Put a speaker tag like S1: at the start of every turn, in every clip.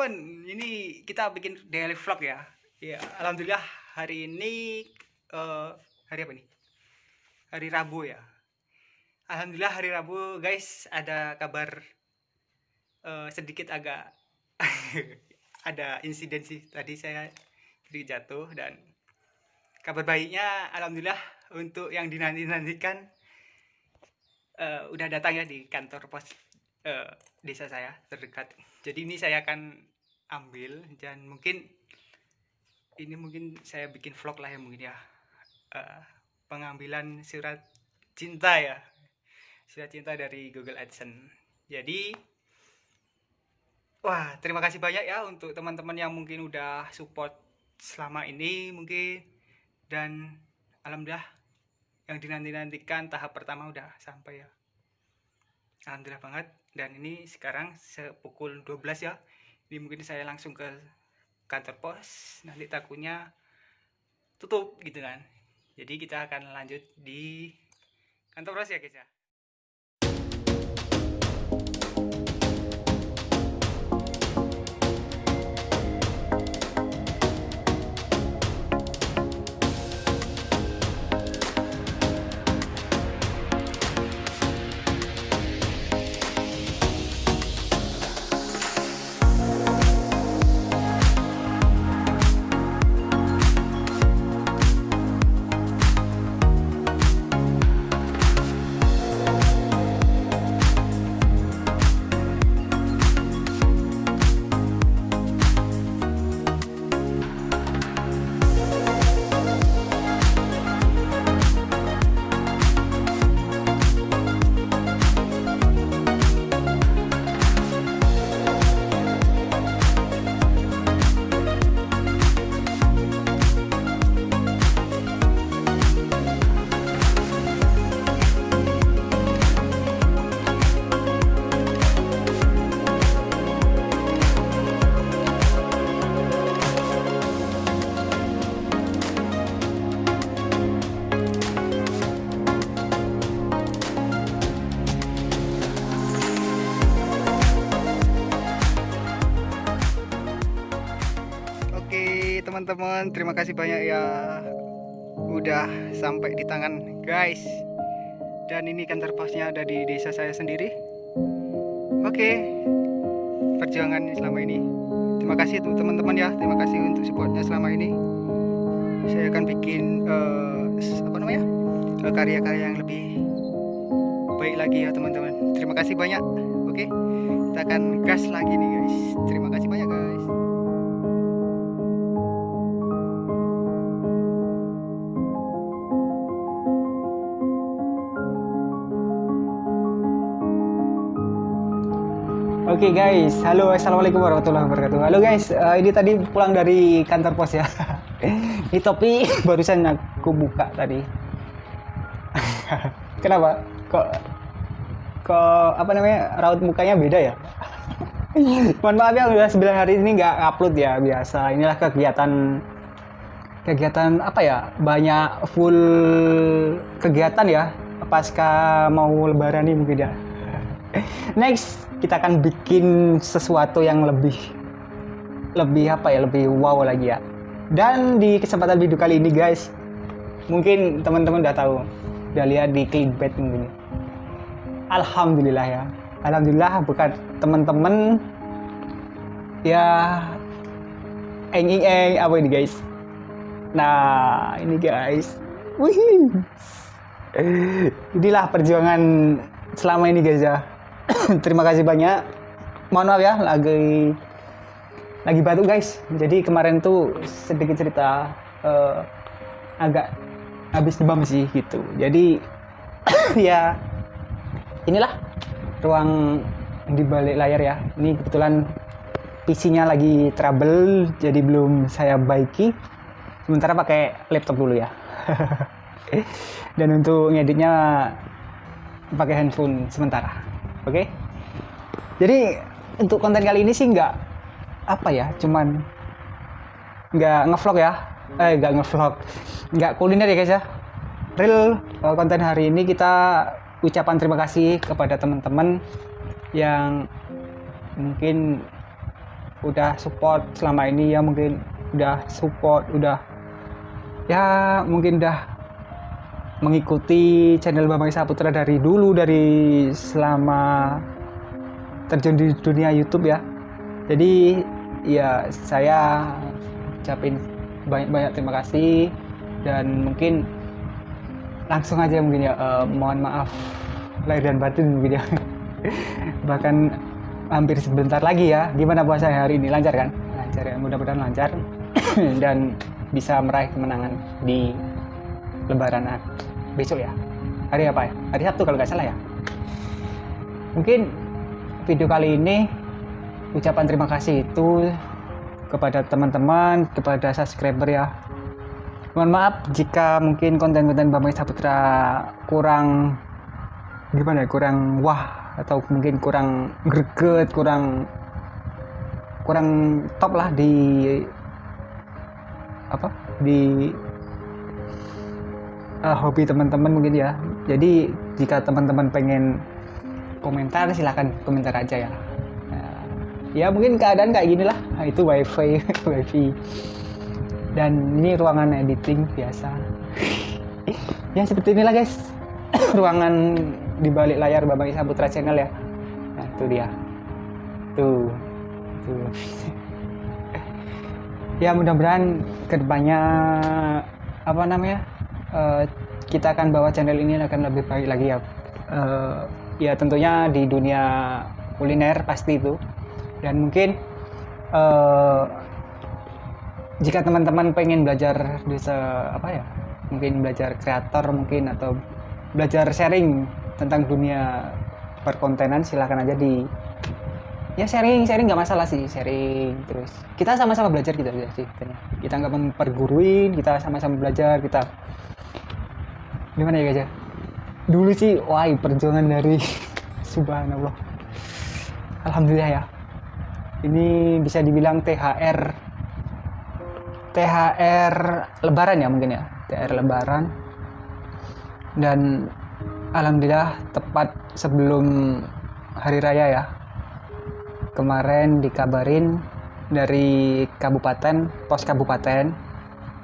S1: teman-teman, ini kita bikin daily vlog ya. Ya, alhamdulillah hari ini uh, hari apa nih? Hari Rabu ya. Alhamdulillah hari Rabu guys ada kabar uh, sedikit agak ada insiden sih tadi saya sedikit jatuh dan kabar baiknya alhamdulillah untuk yang dinanti-nantikan uh, udah datang ya di kantor pos uh, desa saya terdekat. Jadi ini saya akan ambil dan mungkin ini mungkin saya bikin vlog lah ya mungkin ya. Uh, pengambilan surat cinta ya. Surat cinta dari Google AdSense. Jadi wah terima kasih banyak ya untuk teman-teman yang mungkin udah support selama ini mungkin. Dan alhamdulillah yang dinanti-nantikan tahap pertama udah sampai ya. Alhamdulillah banget dan ini sekarang sepukul 12 ya. Ini mungkin saya langsung ke kantor pos. Nanti takutnya tutup gitu kan. Jadi kita akan lanjut di kantor pos ya guys ya teman-teman. Terima kasih banyak ya udah sampai di tangan guys. Dan ini kantor posnya ada di desa saya sendiri. Oke perjuangan selama ini. Terima kasih untuk teman-teman ya. Terima kasih untuk supportnya selama ini. Saya akan bikin uh, apa namanya eh, karya-karya yang lebih baik lagi ya teman-teman. Terima kasih banyak. Oke kita akan gas lagi nih guys. Terima kasih banyak guys Oke okay guys, halo assalamualaikum warahmatullahi wabarakatuh. Halo guys, uh, ini tadi pulang dari kantor pos ya. ini topi barusan aku buka tadi. Kenapa? Kok kok apa namanya raut mukanya beda ya? Mohon maaf ya udah 9 hari ini nggak upload ya biasa. Inilah kegiatan kegiatan apa ya? Banyak full kegiatan ya pasca mau lebaran nih mungkin ya. Next kita akan bikin sesuatu yang lebih lebih apa ya lebih wow lagi ya. Dan di kesempatan video kali ini guys mungkin teman-teman udah tahu udah lihat di clickbait mungkin. Alhamdulillah ya. Alhamdulillah bukan teman-teman ya eng eng eng apa ini guys? Nah ini guys. Wih. Inilah perjuangan selama ini guys ya terima kasih banyak. Mohon maaf ya lagi lagi batuk guys. Jadi kemarin tuh sedikit cerita uh, agak habis demam sih gitu. Jadi ya inilah ruang di balik layar ya. Ini kebetulan PC-nya lagi trouble jadi belum saya baiki. Sementara pakai laptop dulu ya. Dan untuk ngeditnya pakai handphone sementara oke? Okay? jadi untuk konten kali ini sih nggak apa ya cuman nggak ngevlog ya. Eh nggak ngevlog. Nggak kuliner ya guys ya. Real uh, konten hari ini kita ucapan terima kasih kepada teman-teman yang mungkin udah support selama ini ya mungkin udah support udah ya mungkin udah mengikuti channel Bambang Saputra dari dulu dari selama terjun di dunia YouTube ya. Jadi ya saya ucapin banyak-banyak terima kasih dan mungkin langsung aja mungkin ya uh, mohon maaf lahir dan batin mungkin ya. Bahkan hampir sebentar lagi ya gimana puasa hari ini? Lancar kan? Lancar ya mudah-mudahan lancar. Dan bisa meraih kemenangan di lebaran besok ya. Hari apa ya? Hari Sabtu kalau nggak salah ya. Mungkin video kali ini ucapan terima kasih itu kepada teman-teman kepada subscriber ya. Mohon maaf jika mungkin konten-konten Bambang Saputra kurang gimana ya kurang wah atau mungkin kurang greget kurang kurang top lah di apa di uh, hobi teman-teman mungkin ya jadi jika teman-teman pengen komentar silahkan komentar aja ya uh, ya mungkin keadaan kayak gini lah nah, itu wifi wifi dan ini ruangan editing biasa ya seperti inilah guys ruangan di balik layar Bambang Isa Putra Channel ya. Nah, itu dia. Tuh. Tuh. ya, mudah-mudahan ke depannya apa namanya? Uh, kita akan bawa channel ini akan lebih baik lagi ya. Uh, ya tentunya di dunia kuliner pasti itu. Dan mungkin uh, jika teman-teman pengen belajar bisa apa ya? Mungkin belajar kreator mungkin atau belajar sharing tentang dunia perkontenan silahkan aja di ya sharing sharing nggak masalah sih sharing terus kita sama-sama belajar gitu aja sih kita nggak memperguruin kita sama-sama belajar kita gimana ya guys ya? Dulu sih wah perjuangan dari subhanallah. Alhamdulillah ya. Ini bisa dibilang THR THR lebaran ya mungkin ya? THR lebaran. Dan Alhamdulillah tepat sebelum hari raya ya. Kemarin dikabarin dari kabupaten pos kabupaten.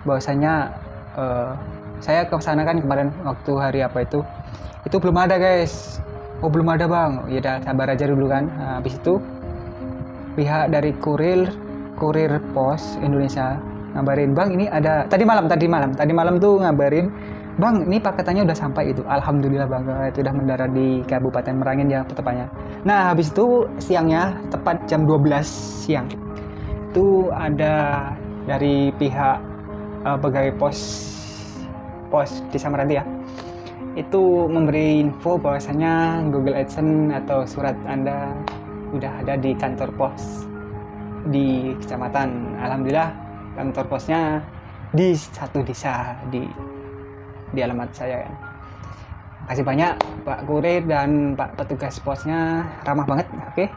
S1: Bahwasanya uh, saya ke sana kan kemarin waktu hari apa itu itu belum ada guys oh belum ada bang ya udah sabar aja dulu kan nah, habis itu pihak dari kurir kurir pos Indonesia ngabarin bang ini ada tadi malam tadi malam tadi malam tuh ngabarin Bang, ini paketannya udah sampai itu. Alhamdulillah Bang, itu udah mendarat di Kabupaten Merangin ya tepatnya. Nah, habis itu siangnya tepat jam 12 siang. Itu ada dari pihak uh, pegawai pos pos di Samaranti ya. Itu memberi info bahwasanya Google AdSense atau surat Anda udah ada di kantor pos di kecamatan. Alhamdulillah kantor posnya di satu desa di di alamat saya kan kasih banyak Pak Kurir dan Pak petugas posnya ramah banget oke okay?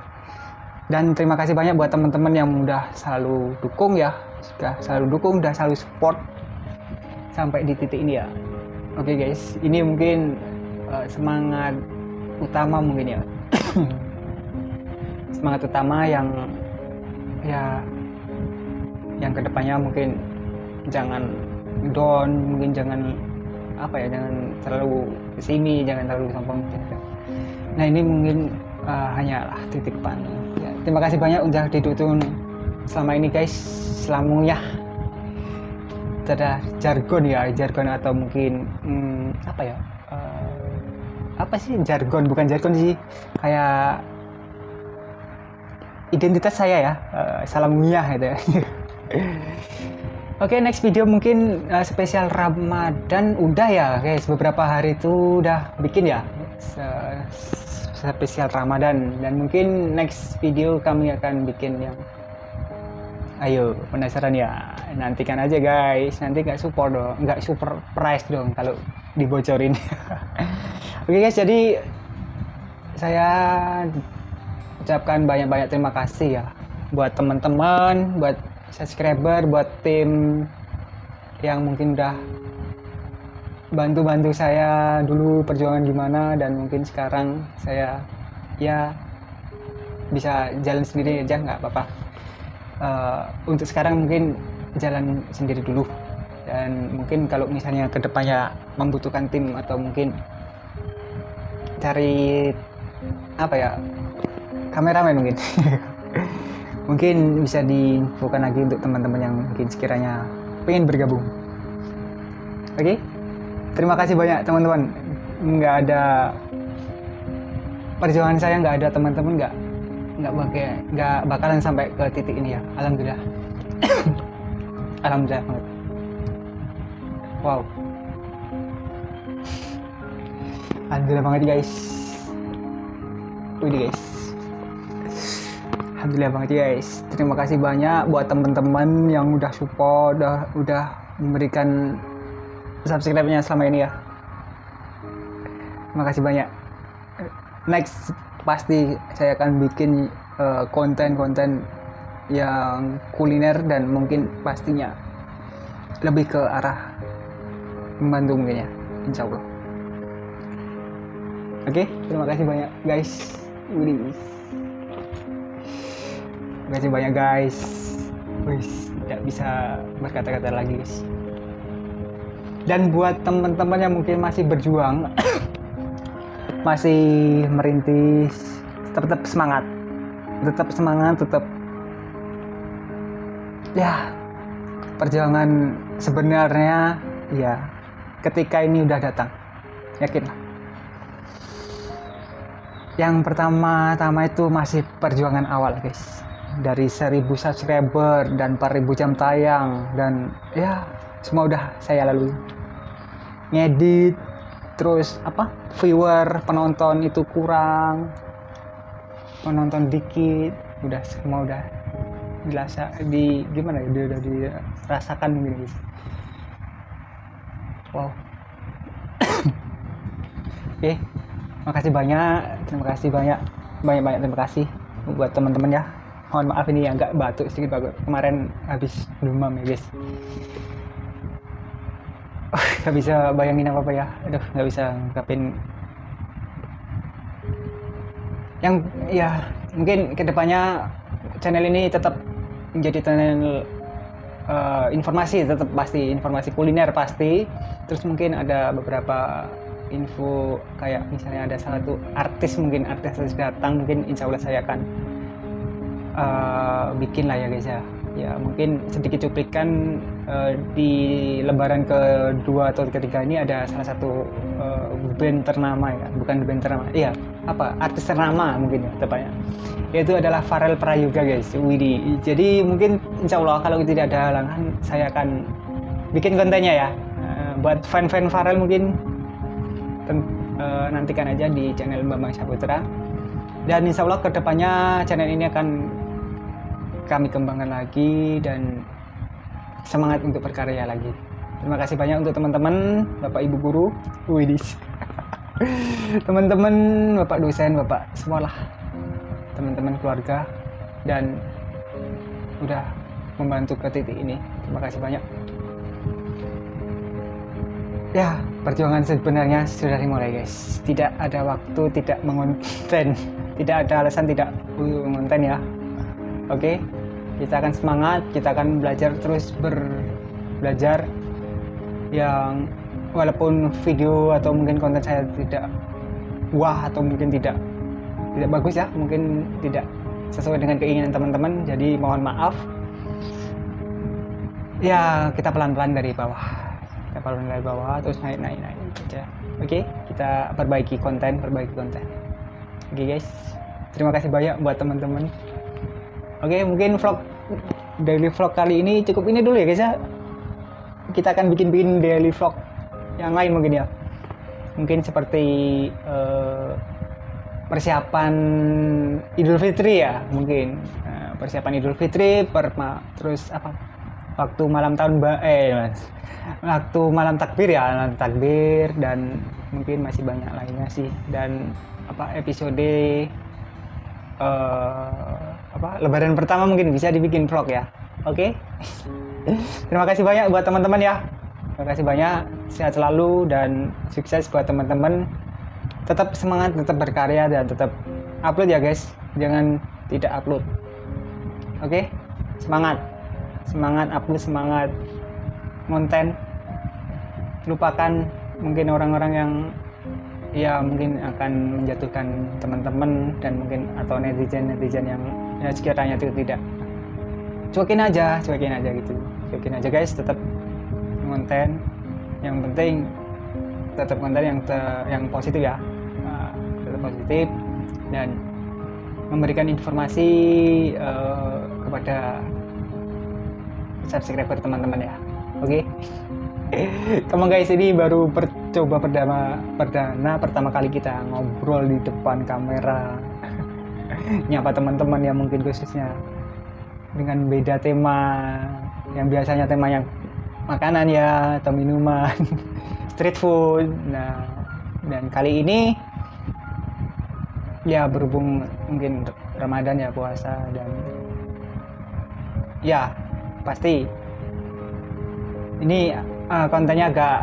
S1: dan terima kasih banyak buat teman-teman yang udah selalu dukung ya sudah selalu dukung udah selalu support sampai di titik ini ya. Oke okay, guys. Ini mungkin uh, semangat utama mungkin ya. Semangat utama yang ya yang ke depannya mungkin jangan down mungkin jangan apa ya jangan terlalu ke sini jangan terlalu sombong. Nah ini mungkin uh, hanyalah titik pan ya, terima kasih banyak udah didukung selama ini guys. Selamanya ada jargon ya jargon atau mungkin hmm, apa ya uh, apa sih jargon? Bukan jargon sih kayak identitas saya ya uh, salam gitu ya. Oke, okay, next video mungkin uh, spesial Ramadan udah ya, guys. Beberapa hari itu udah bikin ya spesial Ramadan. Dan mungkin next video kami akan bikin yang Ayo, penasaran ya? Nantikan aja guys. Nanti nggak support dong, nggak super price dong kalau dibocorin. Oke okay, guys, jadi saya ucapkan banyak-banyak terima kasih ya buat teman-teman, buat subscriber buat tim yang mungkin udah bantu-bantu saya dulu perjuangan gimana dan mungkin sekarang saya ya bisa jalan sendiri aja nggak apa-apa uh, untuk sekarang mungkin jalan sendiri dulu. Dan mungkin kalau misalnya ke depannya membutuhkan tim atau mungkin cari apa ya kameramen mungkin. Mungkin bisa diinfokan lagi untuk teman-teman yang mungkin sekiranya pengen bergabung. Oke? Okay? terima kasih banyak teman-teman. Nggak ada perjuangan saya nggak ada teman-teman nggak nggak pakai nggak bakalan sampai ke titik ini ya. Alhamdulillah. Alhamdulillah banget. Wow. Alhamdulillah banget guys. Wih guys. Alhamdulillah banget guys. Terima kasih banyak buat teman-teman yang udah support udah udah memberikan subscribe-nya selama ini ya. Terima kasih banyak. Next pasti saya akan bikin eh, konten-konten uh, yang kuliner dan mungkin pastinya lebih ke arah membantu mungkin ya insya Allah. Oke okay, terima kasih banyak guys. Wih. terima kasih banyak guys. Wih, tidak bisa berkata-kata lagi guys. Dan buat teman-teman yang mungkin masih berjuang masih merintis tetap, semangat. Tetap semangat tetap ya perjuangan sebenarnya ya ketika ini udah datang. Yakinlah yang pertama-tama itu masih perjuangan awal guys. Dari 1000 subscriber dan 4000 jam tayang dan ya semua udah saya lalui. Ngedit terus apa viewer penonton itu kurang penonton dikit udah semua udah dirasa di gimana ya udah dirasakan mungkin gitu. Wow. Oke okay makasih banyak terima kasih banyak banyak banyak terima kasih buat teman-teman ya. Mohon maaf ini agak batuk sedikit bagus kemarin habis demam ya guys nggak bisa bayangin apa apa ya. Aduh nggak bisa ngungkapin. Yang ya mungkin ke depannya channel ini tetap menjadi channel uh, informasi tetap pasti informasi kuliner pasti. Terus mungkin ada beberapa info kayak misalnya ada salah satu artis mungkin artis harus datang mungkin insya Allah saya akan uh, bikin lah ya guys ya. Ya mungkin sedikit cuplikan uh, di lebaran kedua atau ketiga ini ada salah satu uh, band ternama ya. Bukan band ternama iya. Apa? Artis ternama mungkin ya tepatnya. Yaitu adalah Farel Prayoga guys Widi. Jadi mungkin insya Allah kalau tidak ada halangan saya akan bikin kontennya ya. Uh, buat fan-fan Farel mungkin uh, nantikan aja di channel Bambang Saputra. Dan insya Allah ke depannya channel ini akan kami kembangkan lagi dan semangat untuk berkarya lagi. Terima kasih banyak untuk teman-teman Bapak Ibu Guru Widis teman-teman Bapak dosen Bapak semualah. Teman-teman keluarga dan udah membantu ke titik ini. Terima kasih banyak. Ya perjuangan sebenarnya sudah dimulai guys. Tidak ada waktu tidak mengonten. Tidak ada alasan tidak mengonten ya. Oke kita akan semangat kita akan belajar terus ber belajar yang walaupun video atau mungkin konten saya tidak wah atau mungkin tidak tidak bagus ya mungkin tidak sesuai dengan keinginan teman-teman jadi mohon maaf. Ya kita pelan-pelan dari bawah. Kita kalau dari bawah terus naik naik naik aja oke okay? kita perbaiki konten perbaiki konten. Oke okay, guys. Terima kasih banyak buat teman-teman. Oke okay, mungkin vlog daily vlog kali ini cukup ini dulu ya guys ya. Kita akan bikin-bikin daily vlog yang lain mungkin ya. Mungkin seperti uh, persiapan Idul Fitri ya mungkin. Uh, persiapan Idul Fitri perma terus apa? Waktu malam tahun ba eh mas waktu malam takbir ya malam takbir dan mungkin masih banyak lainnya sih. Dan apa episode uh, apa? Lebaran pertama mungkin bisa dibikin vlog ya. Oke? Okay? terima kasih banyak buat teman-teman ya. Terima kasih banyak. Sehat selalu dan sukses buat teman-teman. Tetap semangat tetap berkarya dan tetap upload ya guys. Jangan tidak upload. Oke? Okay? semangat. Semangat upload semangat. Konten. Lupakan mungkin orang-orang yang ya mungkin akan menjatuhkan teman-teman dan mungkin atau netizen-netizen yang ya sekiranya itu tidak. Cuekin aja cuekin aja gitu. Cuekin aja guys tetap konten. Yang penting tetap konten yang te, yang positif ya. Uh, tetap positif dan memberikan informasi uh, kepada subscriber teman-teman ya oke okay? Kamu guys ini baru percoba perdana perdana pertama kali kita ngobrol di depan kamera nyapa teman-teman yang mungkin khususnya dengan beda tema yang biasanya tema yang makanan ya atau minuman street food nah dan kali ini ya berhubung mungkin Ramadan ya puasa dan ya pasti ini uh, kontennya agak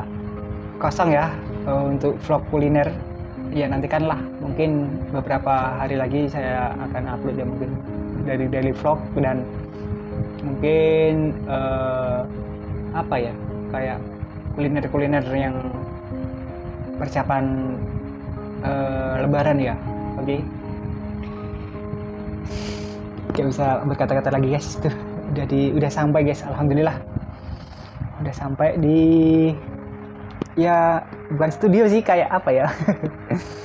S1: kosong ya uh, untuk vlog kuliner. Ya nantikanlah. Mungkin beberapa hari lagi saya akan upload ya mungkin dari daily vlog dan mungkin uh, apa ya kayak kuliner-kuliner yang persiapan uh, lebaran ya. Oke. Okay? gak usah berkata-kata lagi guys. Tuh udah di udah sampai guys. Alhamdulillah udah sampai di ya bukan studio sih kayak apa ya?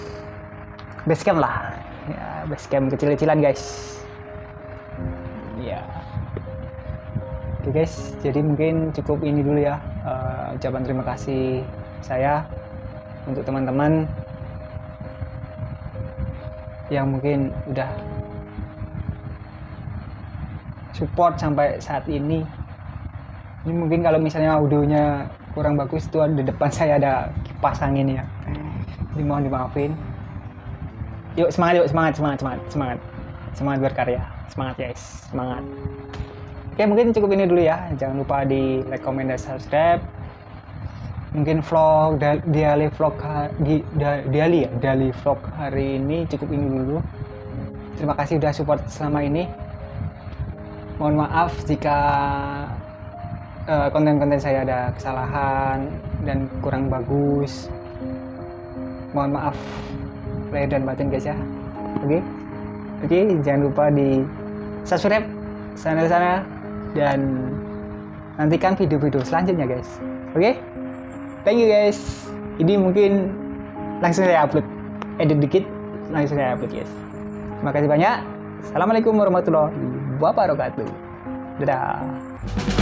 S1: Basecamp lah. Ya basecamp kecil-kecilan guys. Ya. Oke guys. Jadi mungkin cukup ini dulu ya. Uh, ucapan terima kasih saya untuk teman-teman yang mungkin udah support sampai saat ini ini mungkin kalau misalnya audionya kurang bagus itu di depan saya ada kipas angin ya. Jadi mohon dimaafin. Yuk semangat yuk semangat semangat semangat semangat. Semangat berkarya. Semangat guys. Semangat. Oke mungkin cukup ini dulu ya. Jangan lupa di like dan subscribe. Mungkin vlog daily vlog di daily ya? Daily vlog hari ini cukup ini dulu. Terima kasih udah support selama ini. Mohon maaf jika konten-konten uh, saya ada kesalahan dan kurang bagus. Mohon maaf lahir dan batin guys ya. Oke? Okay? oke okay, jangan lupa di subscribe sana-sana dan nantikan video-video selanjutnya guys. Oke? Okay? thank you guys. Ini mungkin langsung saya upload. Edit dikit langsung saya upload guys. Terima kasih banyak. Assalamualaikum warahmatullahi wabarakatuh. Dadah